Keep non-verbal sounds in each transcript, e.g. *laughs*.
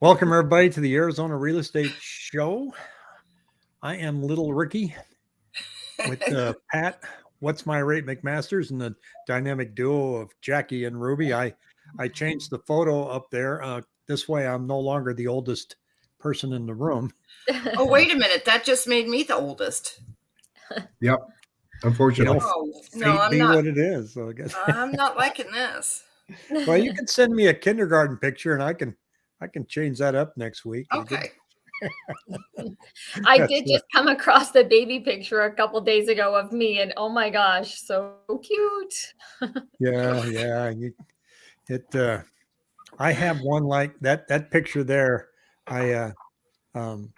Welcome, everybody, to the Arizona Real Estate Show. I am Little Ricky with uh, *laughs* Pat. What's my rate, McMasters, and the dynamic duo of Jackie and Ruby. I I changed the photo up there. Uh, this way, I'm no longer the oldest person in the room. oh, wait a minute. That just made me the oldest. Yep. Unfortunately. You know, Oh, fate no, I'm be not. what it is. So I guess. I'm not liking this. *laughs* well, you can send me a kindergarten picture, and I can I can change that up next week. Okay. *laughs* I did just come across the baby picture a couple days ago of me, and oh my gosh, so cute. *laughs* Yeah, yeah. You, it. Uh, I have one like that. That picture there. I uh, um,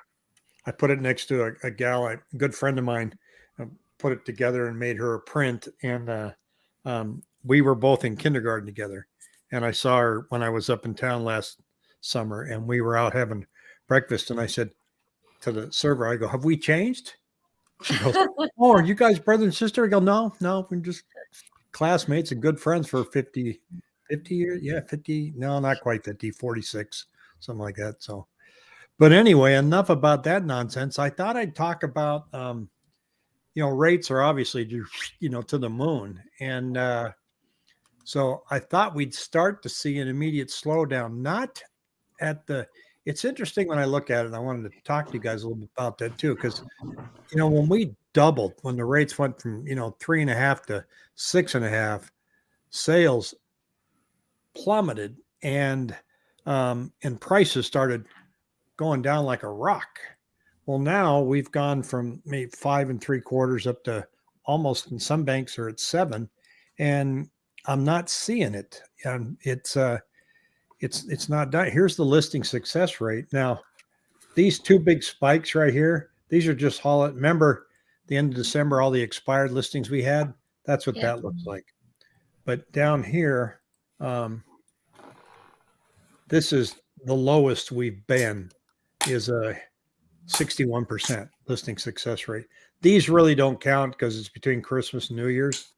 I put it next to a, a gal, a good friend of mine, uh, put it together and made her a print. And uh, um, we were both in kindergarten together. And I saw her when I was up in town last summer, and we were out having breakfast. And I said to the server, I go, "Have we changed?" She goes, *laughs* "Oh, are you guys brother and sister?" I go, "No, no, we're just classmates and good friends for 50, 50 years. Yeah, 50. No, not quite 50, 46, something like that. So, but anyway, enough about that nonsense. I thought I'd talk about, um, you know, rates are obviously, you know, to the moon. And uh, so I thought we'd start to see an immediate slowdown, not at the, it's interesting when I look at it. I wanted to talk to you guys a little bit about that too, because, you know, when we doubled, when the rates went from, you know, three and a half to six and a half, sales plummeted and um, and prices started going down like a rock. Well, now we've gone from maybe five and three quarters up to almost, and some banks are at seven, and I'm not seeing it. And it's uh, it's it's not done. Here's the listing success rate. Now, these two big spikes right here, these are just haul it. Remember the end of December, all the expired listings we had. That's what Yeah. that looks like. But down here, um, this is the lowest we've been is a 61% listing success rate. These really don't count because it's between Christmas and New Year's.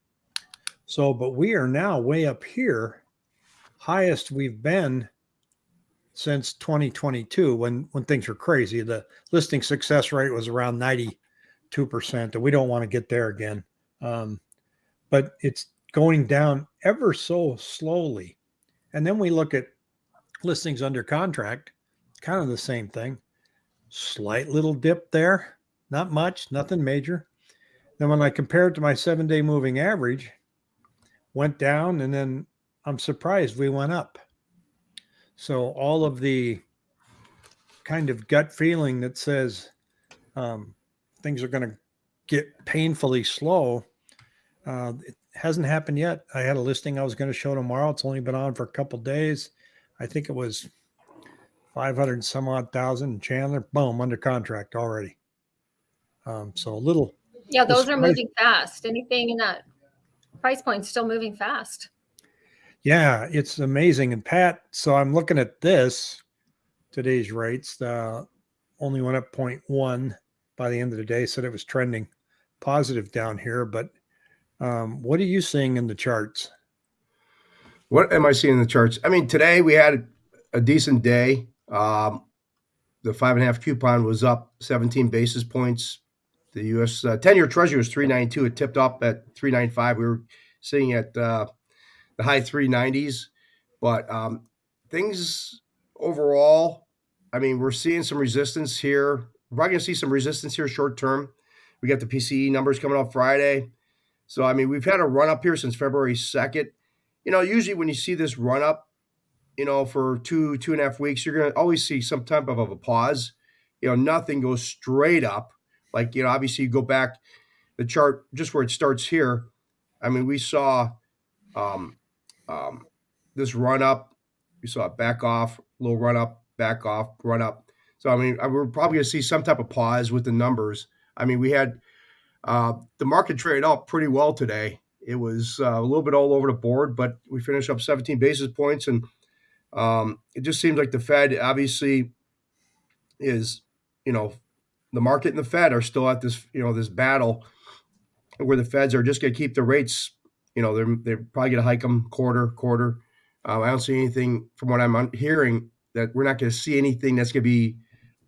So, but we are now way up here, highest we've been since 2022 when when things were crazy. The listing success rate was around 92%, and we don't want to get there again. Um, but it's going down ever so slowly. And then we look at listings under contract, kind of the same thing. Slight little dip there, not much, nothing major. Then when I compare it to my seven day moving average, went down and then I'm surprised we went up. So all of the kind of gut feeling that says um, things are going to get painfully slow, uh, it hasn't happened yet. I had a listing I was going to show tomorrow. It's only been on for a couple days. I think it was 500 and some odd thousand in Chandler. Boom, under contract already. Um, so a little, Yeah, those are moving fast. Anything in that price point still moving fast. Yeah, it's amazing. And Pat, so I'm looking at this today's rates. The only went up 0.1 by the end of the day. Said it was trending positive down here. But um, what are you seeing in the charts? What am I seeing in the charts? I mean, today we had a decent day. Um, the five and a half coupon was up 17 basis points. The U.S. Uh, 10 year Treasury was 392. It tipped up at 395. We were sitting at uh, the high 390s. But um, things overall, I mean, we're seeing some resistance here. We're probably going to see some resistance here short term. We got the PCE numbers coming up Friday. So, I mean, we've had a run up here since February 2nd. You know, usually when you see this run up, you know, for two, two and a half weeks, you're going to always see some type of a pause. You know, nothing goes straight up. Like, you know, obviously you go back the chart just where it starts here. I mean, we saw um, um, this run up. We saw it back off, little run up, back off, run up. So, I mean, we're probably going to see some type of pause with the numbers. I mean, we had uh, the market traded up pretty well today. It was uh, a little bit all over the board, but we finished up 17 basis points. And um, it just seems like the Fed obviously is, you know, the market and the Fed are still at this, you know, this battle where the Feds are just going to keep the rates. You know, they're they're probably going to hike them quarter quarter. Um, I don't see anything from what I'm hearing that we're not going to see anything that's going to be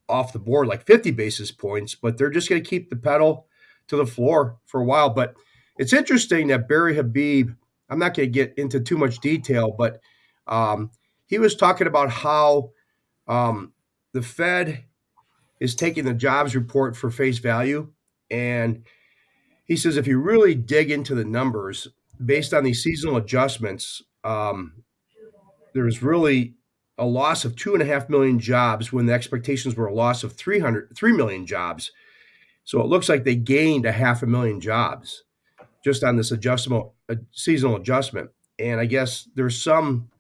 off the board like 50 basis points, but they're just going to keep the pedal to the floor for a while. But it's interesting that Barry Habib, I'm not going to get into too much detail, but um, he was talking about how um, the Fed is taking the jobs report for face value. And he says if you really dig into the numbers based on these seasonal adjustments, um, was really a loss of two and a half million jobs when the expectations were a loss of 300, 3 million jobs. So it looks like they gained a half a million jobs just on this adjustable uh, seasonal adjustment. And I guess there's some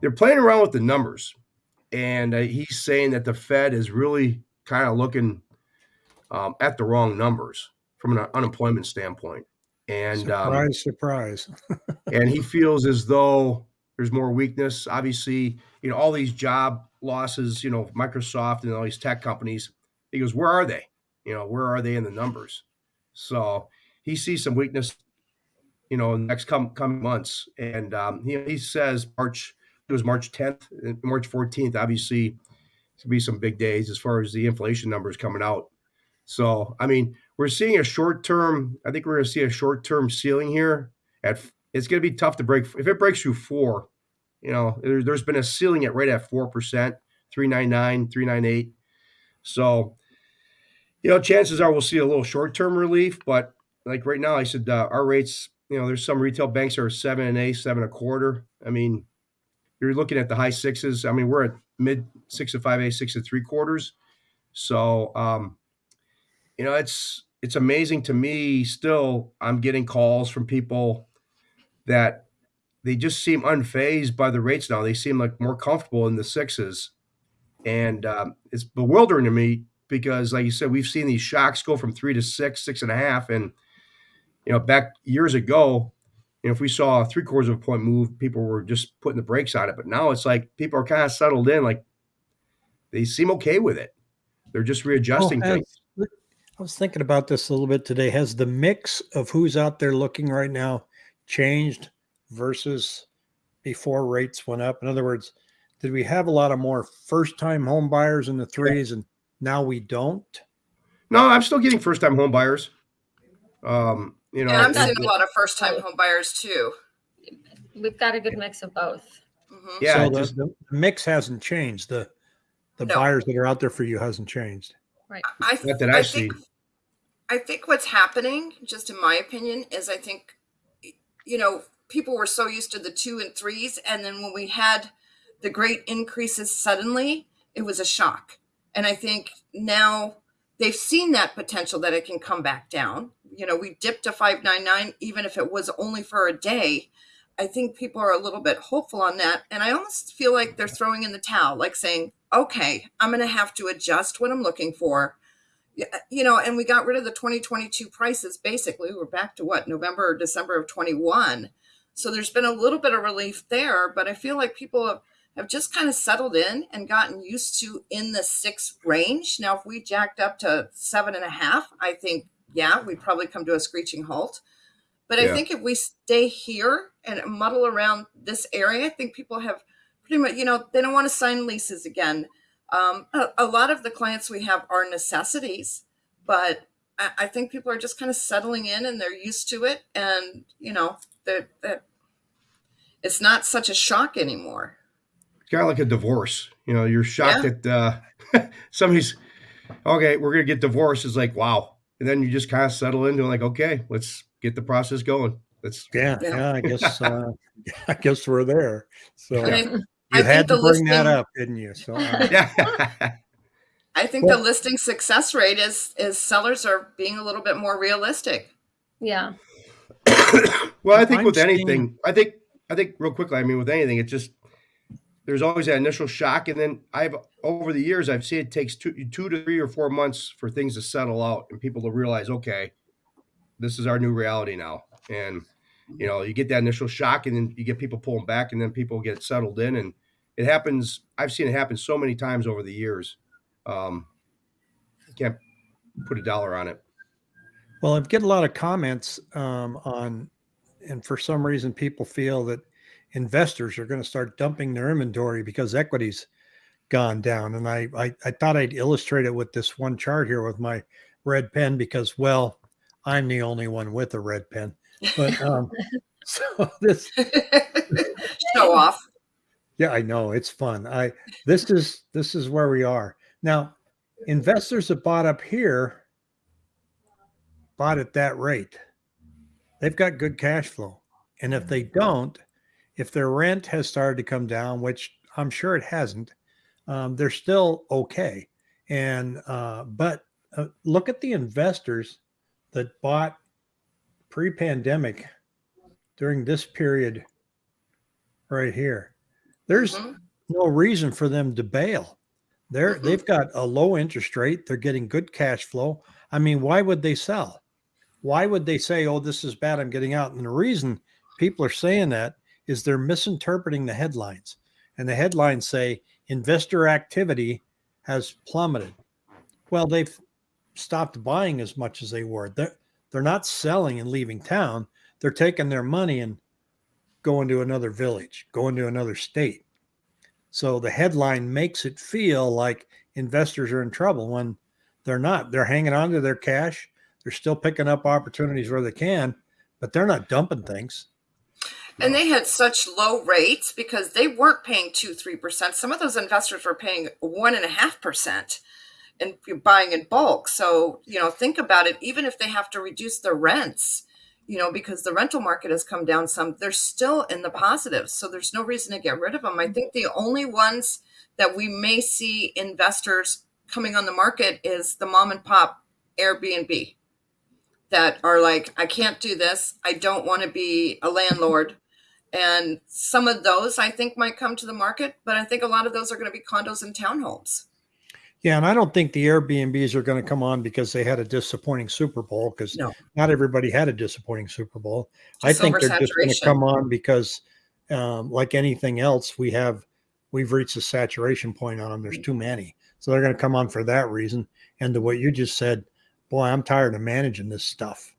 they're playing around with the numbers, and uh, he's saying that the Fed is really kind of looking um, at the wrong numbers from an unemployment standpoint. And um, surprise, surprise. *laughs* and he feels as though there's more weakness. Obviously, you know all these job losses. You know Microsoft and all these tech companies. He goes, where are they? You know, where are they in the numbers? So he sees some weakness, you know, in the next come coming months. And um, he, he says March, it was March 10th, and March 14th, obviously, to be some big days as far as the inflation numbers coming out. So, I mean, we're seeing a short term, I think we're going to see a short term ceiling here. At It's going to be tough to break. If it breaks through four, you know, there, there's been a ceiling at right at 4%, 399, 398. So, you know, chances are we'll see a little short term relief, but like right now, I said uh, our rates. You know, there's some retail banks are seven and a, seven and a quarter. I mean, you're looking at the high sixes. I mean, we're at mid six and five a, six and three quarters. So, um, you know, it's it's amazing to me. Still, I'm getting calls from people that they just seem unfazed by the rates now. They seem like more comfortable in the sixes, and um, it's bewildering to me because, like you said, we've seen these shocks go from three to six, six and a half, and you know, back years ago, you know, if we saw a three quarters of a point move, people were just putting the brakes on it. But now it's like people are kind of settled in, like they seem okay with it. They're just readjusting Oh, things. I was thinking about this a little bit today. Has the mix of who's out there looking right now changed versus before rates went up? In other words, did we have a lot of more first time home buyers in the threes and now we don't? No, I'm still getting first time home buyers. Um, you know, And I'm seeing a lot of first time home buyers too. We've got a good mix of both. Mhm. yeah, so the, just- the mix hasn't changed. The the No. buyers that are out there for you hasn't changed. Right. I, Not that I think, see. I think what's happening, just in my opinion, is I think, you know, people were so used to the two and threes. And then when we had the great increases suddenly, it was a shock. And I think now they've seen that potential that it can come back down. You know, we dipped to 599, even if it was only for a day. I think people are a little bit hopeful on that. And I almost feel like they're throwing in the towel, like saying, okay, I'm going to have to adjust what I'm looking for. Uh, you know, and we got rid of the 2022 prices basically. We're back to what, November or December of 21. So there's been a little bit of relief there, but I feel like people have, have just kind of settled in and gotten used to in the six range. Now, if we jacked up to seven and a half, I think, yeah, we'd probably come to a screeching halt. But I Yeah. think if we stay here and muddle around this area, I think people have pretty much, you know, they don't want to sign leases again. Um, a, a lot of the clients we have are necessities, but I, I think people are just kind of settling in and they're used to it. And, you know, that that it's not such a shock anymore. kind of like a divorce. You know, you're shocked that uh, *laughs* somebody's okay. We're gonna get divorced. It's like wow, and then you just kind of settle into like okay, let's get the process going. Let's Yeah, Yeah. yeah. I guess *laughs* uh, *laughs* I guess we're there. So And I, you I had to the bring that up, didn't you? So uh, *laughs* yeah. I think the listing success rate is is sellers are being a little bit more realistic. Yeah. well, I think I'm with seeing- anything, I think I think real quickly. I mean, with anything, it's just there's always that initial shock, and then I've over the years I've seen it takes two two to three or four months for things to settle out and people to realize, okay, this is our new reality now, and you know you get that initial shock, and then you get people pulling back, and then people get settled in, and it happens. I've seen it happen so many times over the years. Um, can't put a dollar on it. Well, I've get a lot of comments um, on, and for some reason, people feel that investors are going to start dumping their inventory because equities gone down. And I, I, I thought I'd illustrate it with this one chart here with my red pen because, well, I'm the only one with a red pen. But *laughs* um, so *laughs* this, Show off. yeah, I know it's fun. I this is this is where we are now. Investors that bought up here bought at that rate. They've got good cash flow, and if they don't, if their rent has started to come down, which I'm sure it hasn't, um, they're still okay. And uh, but uh, look at the investors that bought pre-pandemic during this period right here. There's Mhm. no reason for them to bail. They're Mhm. they've got a low interest rate. They're getting good cash flow. I mean, why would they sell? Why would they say, "Oh, this is bad. I'm getting out"? And the reason people are saying that is they're misinterpreting the headlines. And the headlines say investor activity has plummeted. Well, they've stopped buying as much as they were. They're, they're not selling and leaving town. They're taking their money and going to another village, going to another state. So the headline makes it feel like investors are in trouble when they're not. They're hanging on to their cash. They're still picking up opportunities where they can, but they're not dumping things. And they had such low rates because they weren't paying two, three percent. Some of those investors were paying one and a half percent and you're buying in bulk. So, you know, think about it. Even if they have to reduce their rents, you know, because the rental market has come down some, they're still in the positive. So there's no reason to get rid of them. I think the only ones that we may see investors coming on the market is the mom and pop Airbnb that are like, I can't do this. I don't want to be a landlord. And some of those I think might come to the market, but I think a lot of those are going to be condos and townhomes. Yeah, and I don't think the Airbnbs are going to come on because they had a disappointing Super Bowl because No. not everybody had a disappointing Super Bowl. I think they're just going to come on because, um, like anything else, we have we've reached a saturation point on them. There's too many, so they're going to come on for that reason. And to what you just said, boy, I'm tired of managing this stuff.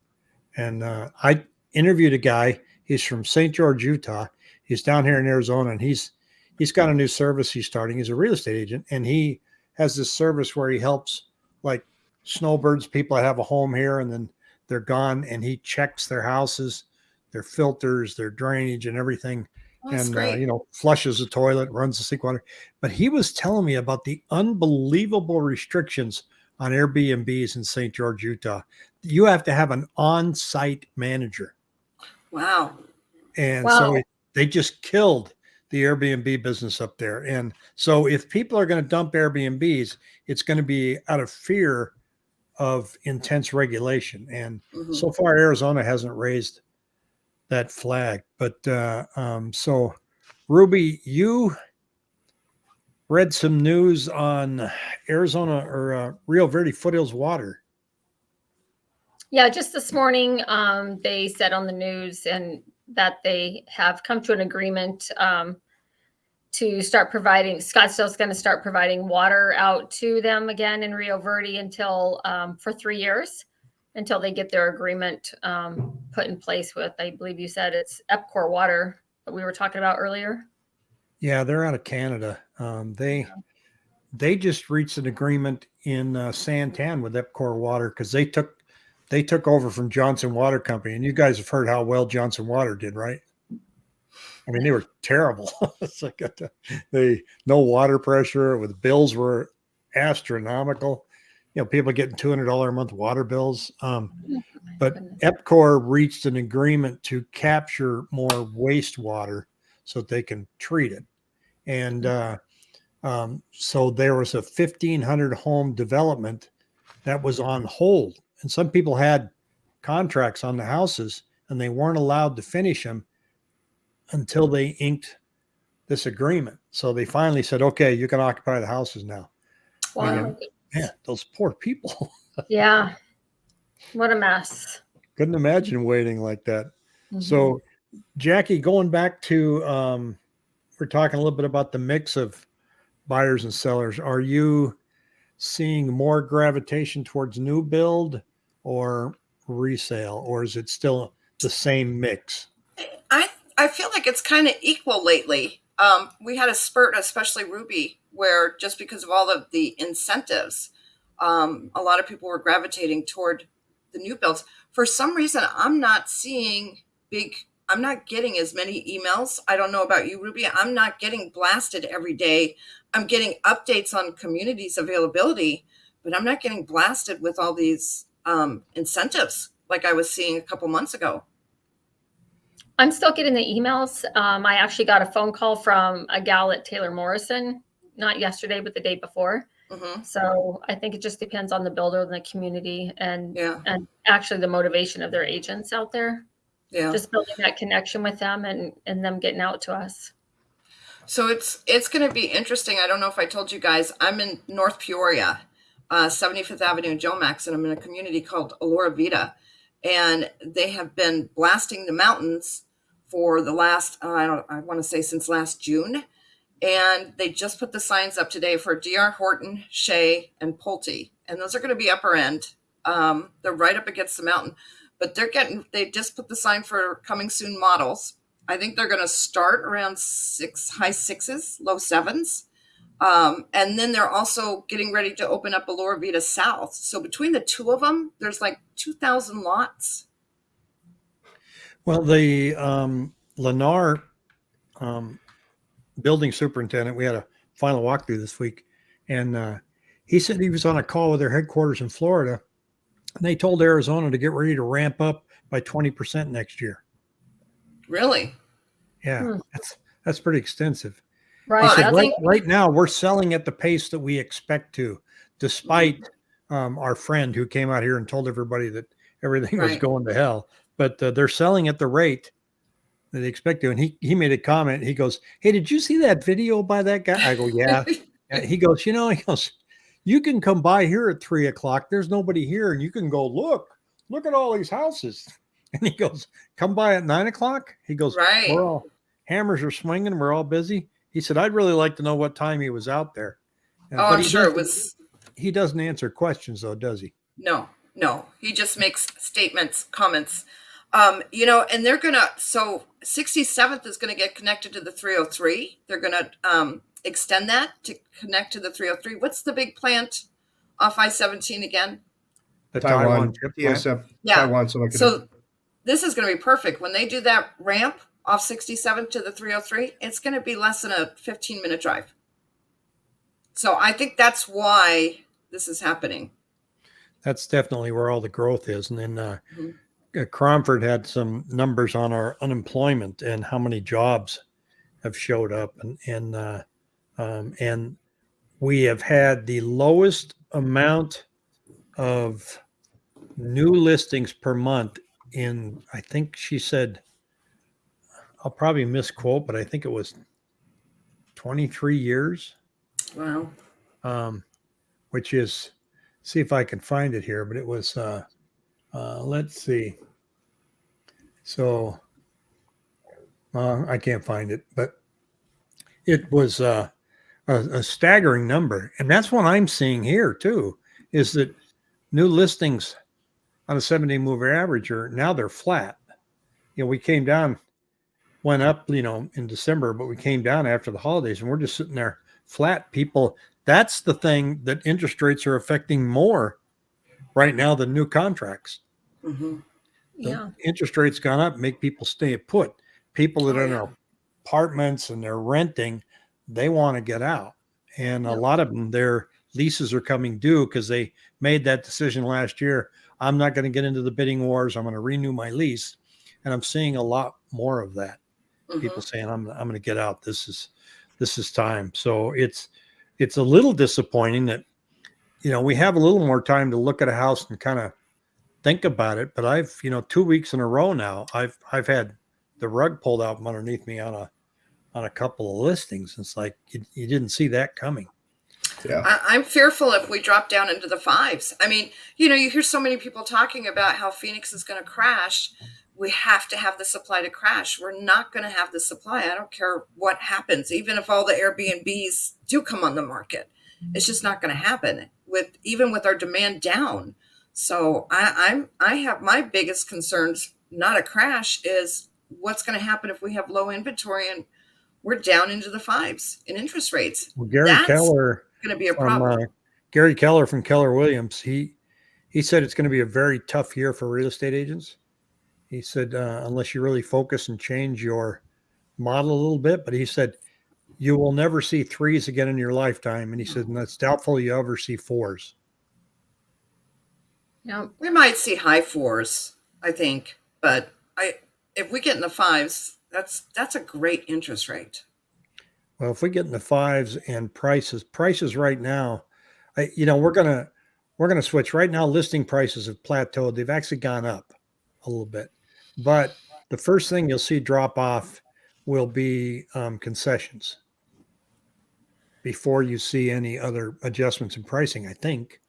And uh, I interviewed a guy. He's from St. George, Utah. He's down here in Arizona, and he's he's got a new service he's starting. He's a real estate agent, and he has this service where he helps like snowbirds, people that have a home here, and then they're gone, and he checks their houses, their filters, their drainage, and everything Oh, and uh, you know flushes the toilet runs the sink water but he was telling me about the unbelievable restrictions on airbnbs in st george utah you have to have an on-site manager wow. and so Wow. it, they just killed the airbnb business up there. And so if people are going to dump airbnbs it's going to be out of fear of intense regulation. And Mhm. so far arizona hasn't raised that flag. But uh um so ruby you read some news on arizona or uh, rio verde foothills water. Yeah, just this morning, um, they said on the news and that they have come to an agreement um, to start providing. Scottsdale's going to start providing water out to them again in Rio Verde until um, for three years, until they get their agreement um, put in place with. I believe you said it's Epcor Water that we were talking about earlier. yeah they're out of canada um they they just reached an agreement in uh, santan with epcor water because they took they took over from johnson water company and you guys have heard how well johnson water did right? I mean they were terrible. *laughs* It's like a, they no water pressure with bills were astronomical. You know people getting $200 a month water bills um but epcor reached an agreement to capture more wastewater so that they can treat it. And uh, um, so there was a 1500 home development that was on hold and some people had contracts on the houses and they weren't allowed to finish them until they inked this agreement so they finally said okay you can occupy the houses now Wow. man those poor people *laughs* Yeah. What a mess. couldn't imagine waiting like that Mhm. So, Jackie, going back to, um, we're talking a little bit about the mix of buyers and sellers. Are you seeing more gravitation towards new build or resale, or is it still the same mix? I I feel like it's kind of equal lately. um, we had a spurt, especially Ruby, where just because of all of the incentives, um, a lot of people were gravitating toward the new builds. For some reason, I'm not seeing big. I'm not getting as many emails. I don't know about you, Ruby. I'm not getting blasted every day. I'm getting updates on communities availability, but I'm not getting blasted with all these um, incentives like I was seeing a couple months ago. I'm still getting the emails. Um, I actually got a phone call from a gal at Taylor Morrison, not yesterday, but the day before. hmm So I think it just depends on the builder and the community and Yeah, and actually the motivation of their agents out there. yeah. Just building that connection with them and and them getting out to us. So it's it's going to be interesting. I don't know if I told you guys. I'm in North Peoria, uh, 75th Avenue in Jomax, and I'm in a community called Alora Vita, and they have been blasting the mountains for the last uh, I don't I want to say since last June, and they just put the signs up today for D.R. Horton, Shea, and Pulte, and those are going to be upper end. Um, they're right up against the mountain, but they're getting they just put the sign for coming soon models. I think they're going to start around six, high sixes, low sevens. Um, and then they're also getting ready to open up Alora Vita South. So between the two of them, there's like 2,000 lots. Well, the um, Lennar um, building superintendent, we had a final walkthrough this week, and uh, he said he was on a call with their headquarters in Florida, and they told Arizona to get ready to ramp up by 20% next year. Really? Yeah, Hmm. that's that's pretty extensive. Right. Said, I right, think- right now, we're selling at the pace that we expect to, despite um, our friend who came out here and told everybody that everything was going to hell. But uh, they're selling at the rate that they expect to. And he he made a comment. He goes, "Hey, did you see that video by that guy?" I go, "Yeah." *laughs* He goes, "You know," he goes, "You can come by here at three o'clock. There's nobody here, and you can go look. Look at all these houses." *laughs* And he goes, "Come by at nine o'clock." He goes, right. we're all hammers are swinging. We're all busy. He said, "I'd really like to know what time he was out there." Uh, Oh, I'm he sure it doesn't- was. He doesn't answer questions, though, does he? No, no. He just makes statements, comments. Um, you know, and they're gonna. So 67th is gonna get connected to the 303. They're gonna um, extend that to connect to the 303. What's the big plant off I-17 again? The Taiwan, chip plant? TSF, Yeah. Taiwan Semiconductor. So this is going to be perfect when they do that ramp off 67 to the 303. It's going to be less than a 15 minute drive. So I think that's why this is happening. That's definitely where all the growth is. And then uh, Mhm. uh, Cromford had some numbers on our unemployment and how many jobs have showed up, and and uh, um, and we have had the lowest amount of new listings per month in I think she said I'll probably misquote, but I think it was 23 years Wow. um, which is see if I can find it here, but it was uh, uh, let's see. So uh, I can't find it, but it was uh, a, a staggering number, and that's what I'm seeing here too. Is that new listings on a seventy-day mover average are now they're flat. You know, we came down, went up, you know, in December, but we came down after the holidays, and we're just sitting there flat. People that's the thing that interest rates are affecting more right now than new contracts. hmm Yeah. interest rates gone up, make people stay put. People that Oh, are in their apartments and they're renting, they want to get out. And a lot of them, their leases are coming due because they made that decision last year. I'm not going to get into the bidding wars. I'm going to renew my lease. And I'm seeing a lot more of that hmm people saying I'm I'm going to get out. This is this is time. So it's it's a little disappointing that you know we have a little more time to look at a house and kind of think about it. But I've you know two weeks in a row now I've I've had the rug pulled out from underneath me on a on a couple of listings. It's like you, you didn't see that coming. yeah. I, I'm fearful if we drop down into the fives. I mean, you know, you hear so many people talking about how Phoenix is going to crash. We have to have the supply to crash. We're not going to have the supply. I don't care what happens, even if all the Airbnbs do come on the market. It's just not going to happen with even with our demand down. So I, I'm I have my biggest concerns, not a crash, is what's going to happen if we have low inventory and we're down into the fives in interest rates. Well, Gary That's Keller Going to be a from problem. uh, Gary Keller from Keller Williams. He he said it's going to be a very tough year for real estate agents. He said uh, unless you really focus and change your model a little bit, but he said you will never see threes again in your lifetime, and he said and it's doubtful you ever see fours. Yeah. we might see high fours, I think, but I if we get in the fives, that's that's a great interest rate. Well, if we get in the fives and prices, prices right now, I, you know, we're gonna we're gonna switch right now. Listing prices have plateaued. They've actually gone up a little bit, but the first thing you'll see drop off will be um, concessions before you see any other adjustments in pricing. I think.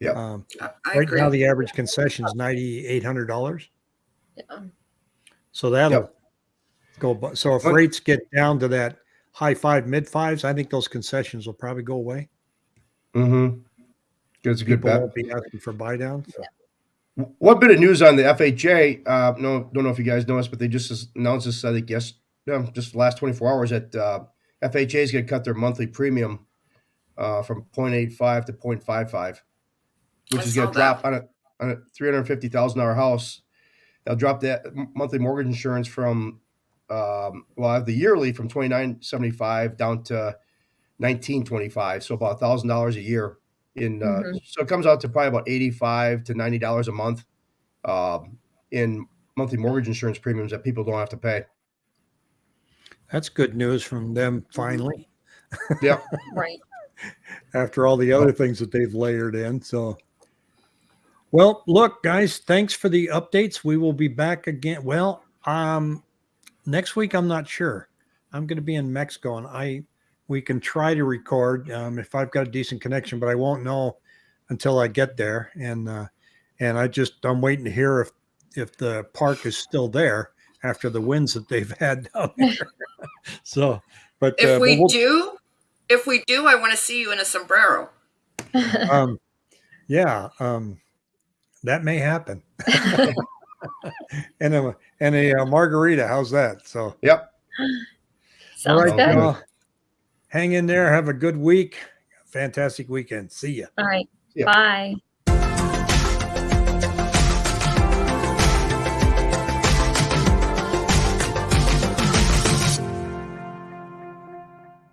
Yep. Um, I, I right agree. now, the average concession is ninety eight hundred dollars. yeah. So that'll Yep. go. bu- So if But- rates get down to that high five, mid fives, I think those concessions will probably go away. Mm-hmm. That's a good People bet. won't be asking for buy down. So. One bit of news on the FHA. Uh, no, don't know if you guys know this, but they just announced this. I think yes, yeah, just the last 24 hours that uh, FHA is going to cut their monthly premium uh, from 0.85 to 0.55, which I is going to drop on a on a 350 thousand dollar house. They'll drop that monthly mortgage insurance from um, well, I have the yearly from 29.75 down to 19.25, so about a thousand dollars a year in uh, Mhm. so it comes out to probably about 85 to 90 dollars a month um, in monthly mortgage insurance premiums that people don't have to pay That's good news from them finally, yep *laughs* Right. after all the other things that they've layered in. So, well, look, guys, thanks for the updates. We will be back again. Well, um, next week, I'm not sure. I'm going to be in Mexico and I, we can try to record um, if I've got a decent connection, but I won't know until I get there. And, uh, and I just, I'm waiting to hear if, if the park is still there after the winds that they've *laughs* had down *laughs* there. so, but if uh, but we we'll- do, if we do, I want to see you in a sombrero. *laughs* um, yeah, um, that may happen. and a and a uh, margarita. How's that? So, yep Sounds all right, good. y'all. Hang in there. Have a good week. Fantastic weekend. See ya. All right. Yeah. Bye.